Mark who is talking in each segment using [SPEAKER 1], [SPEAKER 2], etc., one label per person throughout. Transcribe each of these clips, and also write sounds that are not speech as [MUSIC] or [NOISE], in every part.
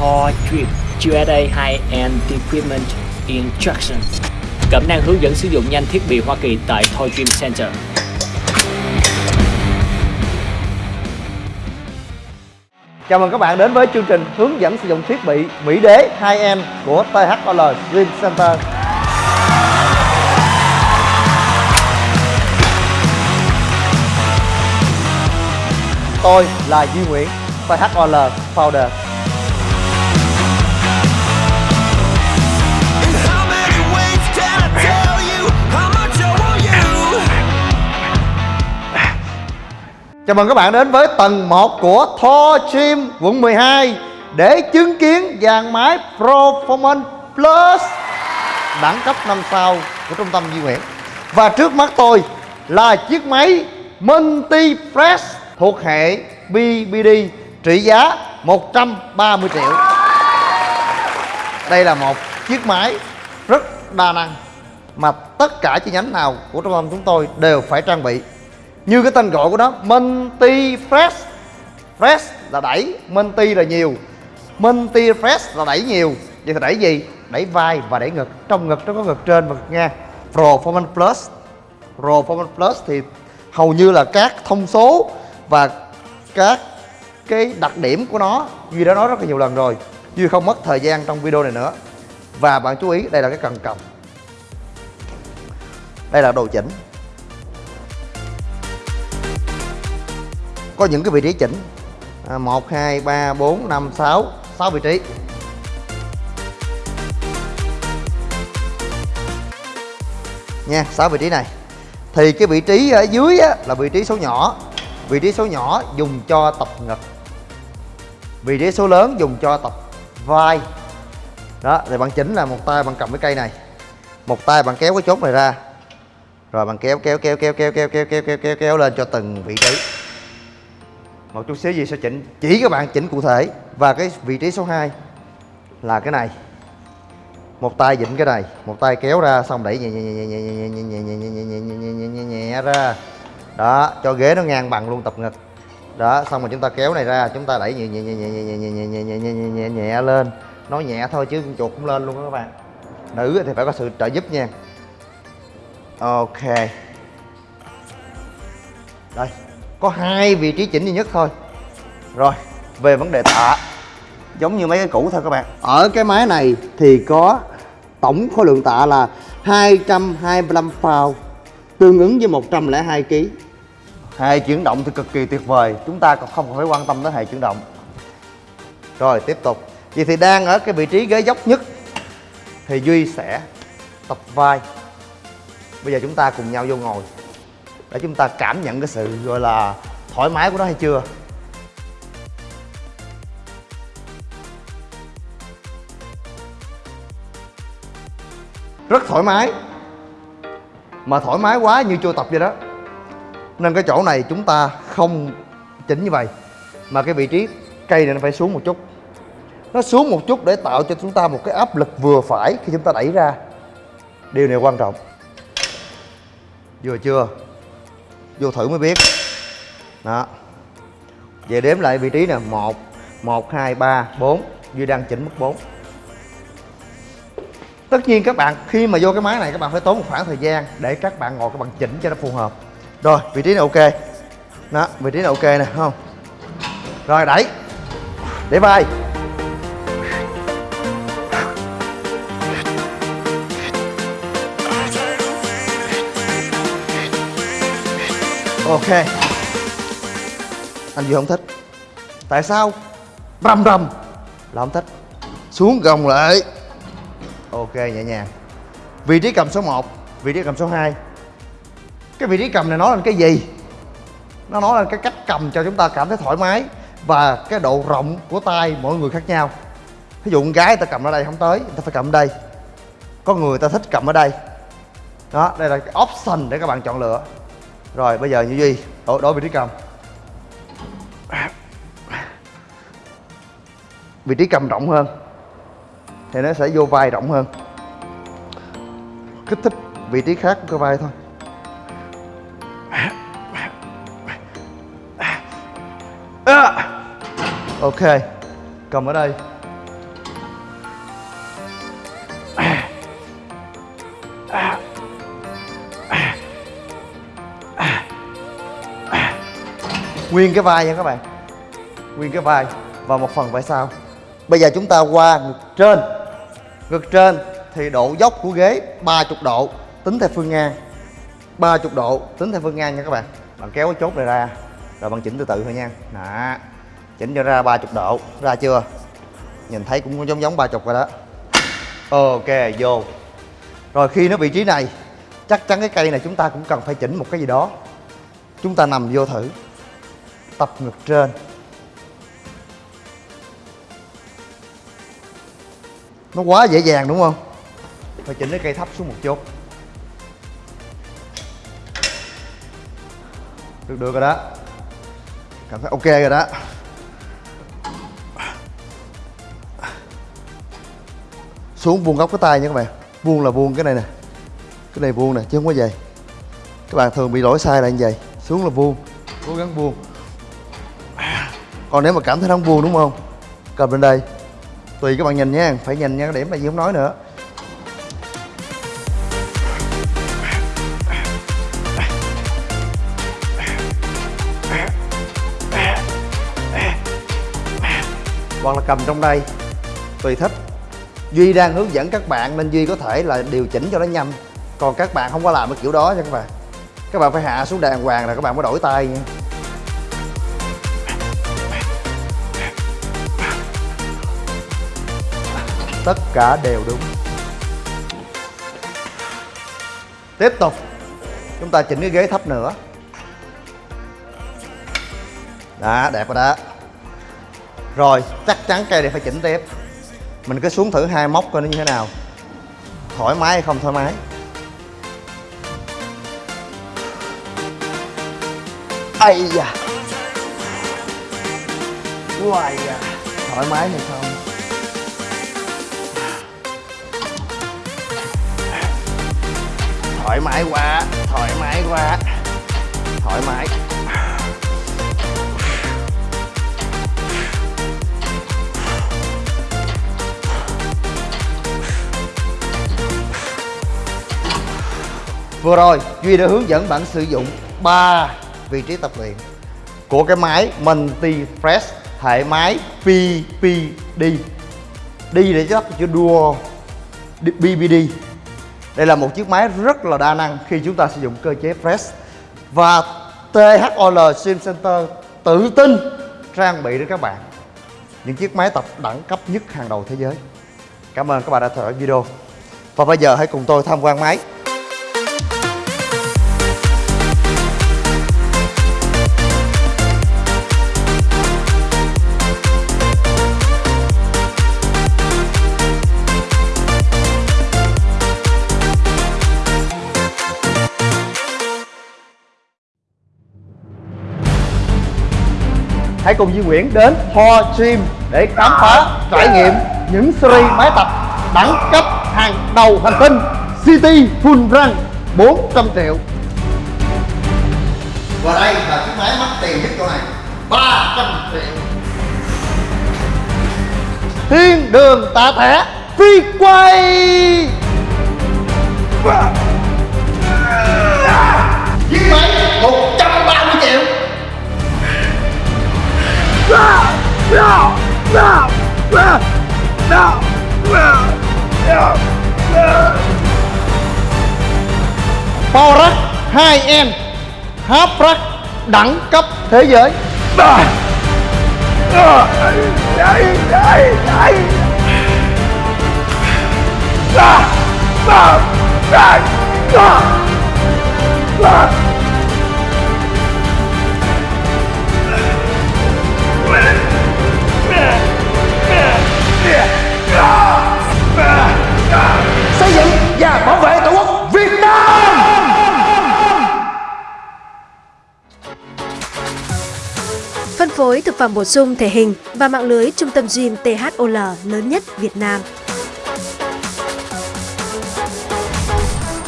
[SPEAKER 1] Thor Drip USA High-End Equipment Instruction Cẩm năng hướng dẫn sử dụng nhanh thiết bị Hoa Kỳ tại Toy Dream Center
[SPEAKER 2] Chào mừng các bạn đến với chương trình hướng dẫn sử dụng thiết bị Mỹ Đế 2M của THOL Dream Center. Tôi là Duy Nguyễn, THOL Founder. Chào mừng các bạn đến với tầng 1 của Thor Gym quận 12 để chứng kiến dàn máy Performance Plus đẳng cấp 5 sao của trung tâm Duy Nguyễn. Và trước mắt tôi là chiếc máy Multi Fresh thuộc hệ BBD trị giá 130 triệu. Đây là một chiếc máy rất đa năng mà tất cả chi nhánh nào của trung tâm chúng tôi đều phải trang bị như cái tên gọi của nó multi fresh fresh là đẩy, multi là nhiều. Multi fresh là đẩy nhiều. Vậy thì đẩy gì? Đẩy vai và đẩy ngực. Trong ngực nó có ngực trên và ngực ngang. Performance plus. Performance plus thì hầu như là các thông số và các cái đặc điểm của nó. Duy đã nói rất là nhiều lần rồi. Duy không mất thời gian trong video này nữa. Và bạn chú ý, đây là cái cần cầm. Đây là đồ chỉnh. Có những cái vị trí chỉnh à, 1, 2, 3, 4, 5, 6 6 vị trí nha 6 vị trí này thì cái vị trí ở dưới á, là vị trí số nhỏ vị trí số nhỏ dùng cho tập ngực vị trí số lớn dùng cho tập vai đó thì bạn chỉnh là một tay bạn cầm cái cây này một tay bạn kéo cái chốt này ra rồi bạn kéo kéo kéo kéo kéo kéo kéo kéo kéo kéo, lên cho từng vị trí một chút xíu gì sẽ chỉnh chỉ các bạn chỉnh cụ thể và cái vị trí số 2 là cái này một tay vịn cái này một tay kéo ra xong đẩy nhẹ nhẹ nhẹ nhẹ nhẹ nhẹ nhẹ nhẹ nhẹ nhẹ nhẹ nhẹ nhẹ nhẹ nhẹ nhẹ ra đó cho ghế nó ngang bằng luôn tập ngực đó xong rồi chúng ta kéo này ra chúng ta đẩy nhẹ nhẹ nhẹ nhẹ nhẹ nhẹ nhẹ nhẹ nhẹ nhẹ nhẹ nhẹ nhẹ nhẹ lên nói nhẹ thôi chứ chuột cũng lên luôn đó các bạn nữ thì phải có sự trợ giúp nha ok đây có hai vị trí chỉnh duy nhất thôi. Rồi về vấn đề tạ. Giống như mấy cái cũ thôi các bạn. Ở cái máy này thì có tổng khối lượng tạ là 225 pound tương ứng với 102 kg hệ chuyển động thì cực kỳ tuyệt vời. Chúng ta còn không phải quan tâm tới hệ chuyển động. Rồi tiếp tục. Vậy thì đang ở cái vị trí ghế dốc nhất thì duy sẽ tập vai. Bây giờ chúng ta cùng nhau vô ngồi để chúng ta cảm nhận cái sự, gọi là, thoải mái của nó hay chưa? Rất thoải mái. Mà thoải mái quá như chưa tập vậy đó. Nên cái chỗ này chúng ta không chỉnh như vậy. Mà cái vị trí cây này nó phải xuống một chút. Nó xuống một chút để tạo cho chúng ta một cái áp lực vừa phải khi chúng ta đẩy ra. Điều này quan trọng. Vừa chưa? Vô thử mới biết. Đó. Về đếm lại vị trí nè, một một, hai, ba, bốn. Duy đang chỉnh mức 4 tất nhiên các bạn, khi mà vô cái máy này, các bạn phải tốn một khoảng thời gian để các bạn ngồi, các bạn chỉnh cho nó phù hợp. Rồi, vị trí này ok. Đó, vị trí này ok nè không? Rồi, đẩy. Để vai. Ok. Anh duy không thích. Tại sao? Rầm rầm. Là không thích. Xuống gồng lại. Ok, nhẹ nhàng. Vị trí cầm số 1 vị trí cầm số 2 cái vị trí cầm này nói lên cái gì? Nó nói lên cái cách cầm cho chúng ta cảm thấy thoải mái và cái độ rộng của tay mỗi người khác nhau. Ví dụ con gái ta cầm ở đây không tới, người ta phải cầm ở đây. Có người ta thích cầm ở đây. Đó, đây là cái option để các bạn chọn lựa rồi bây giờ như duy đổi, đổi vị trí cầm. Vị trí cầm rộng hơn thì nó sẽ vô vai rộng hơn. Kích thích vị trí khác của cái vai thôi. Ok cầm ở đây. Nguyên cái vai nha các bạn. Nguyên cái vai và một phần vai sau. Bây giờ chúng ta qua ngực trên. Ngực trên thì độ dốc của ghế 30 độ, tính theo phương ngang. 30 độ, tính theo phương ngang nha các bạn. Bạn kéo cái chốt này ra, rồi bạn chỉnh từ từ thôi nha. Đó. Chỉnh cho ra 30 độ. Ra chưa? Nhìn thấy cũng giống giống 30 rồi đó. Ok, vô. Rồi khi nó vị trí này, chắc chắn cái cây này chúng ta cũng cần phải chỉnh một cái gì đó. Chúng ta nằm vô thử tập ngược trên. Nó quá dễ dàng đúng không? Phải chỉnh cái cây thấp xuống một chút. Được được rồi đó. Cảm thấy ok rồi đó. Xuống vuông góc cái tay nha các bạn. Vuông là vuông cái này nè. Cái này vuông nè, chứ không có dày các bạn thường bị lỗi sai là như vậy. Xuống là vuông. Cố gắng vuông còn nếu mà cảm thấy không vuông đúng không? Cầm lên đây. Tùy các bạn nhìn nha, phải nhìn nha cái điểm này gì không nói nữa. Hoặc là cầm trong đây. Tùy thích. Duy đang hướng dẫn các bạn nên duy có thể là điều chỉnh cho nó nhanh. Còn các bạn không có làm cái kiểu đó nha các bạn. Các bạn phải hạ xuống đàng hoàng là các bạn mới đổi tay nha. Tất cả đều đúng. Tiếp tục, chúng ta chỉnh cái ghế thấp nữa. Đó, đẹp rồi đó. Rồi, chắc chắn cây này phải chỉnh tiếp. Mình cứ xuống thử hai móc coi nó như thế nào. Thoải mái hay không thoải mái? Ây da. Uầy da thoải mái hay không? Thoải mái quá, thoải mái quá. Thoải mái. Vừa rồi, Duy đã hướng dẫn bạn sử dụng 3 vị trí tập luyện của cái máy Multi Fresh hệ máy PPD đi để chắc chữ đua BBD đây là một chiếc máy rất là đa năng khi chúng ta sử dụng cơ chế press. Và THOL Sim Center tự tin trang bị đến các bạn. Những chiếc máy tập đẳng cấp nhất hàng đầu thế giới. Cảm ơn các bạn đã theo dõi video. Và bây giờ hãy cùng tôi tham quan máy. Hãy cùng Duy Nguyễn đến Ho Gym để khám phá trải nghiệm những series máy tập đẳng cấp hàng đầu hành tinh City Full Run 400 triệu. Và đây là chiếc máy mắc tiền nhất chỗ này 300 triệu. Thiên đường tạ thẻ phi quay Power 2N Half Rack đẳng cấp thế giới. xây [LAUGHS] và
[SPEAKER 3] phẩm bổ sung thể hình và mạng lưới trung tâm gym THOL lớn nhất Việt Nam.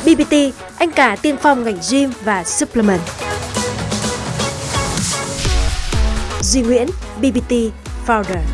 [SPEAKER 3] BBT, anh cả tiên phong ngành gym và supplement. Duy Nguyễn, BBT Founder.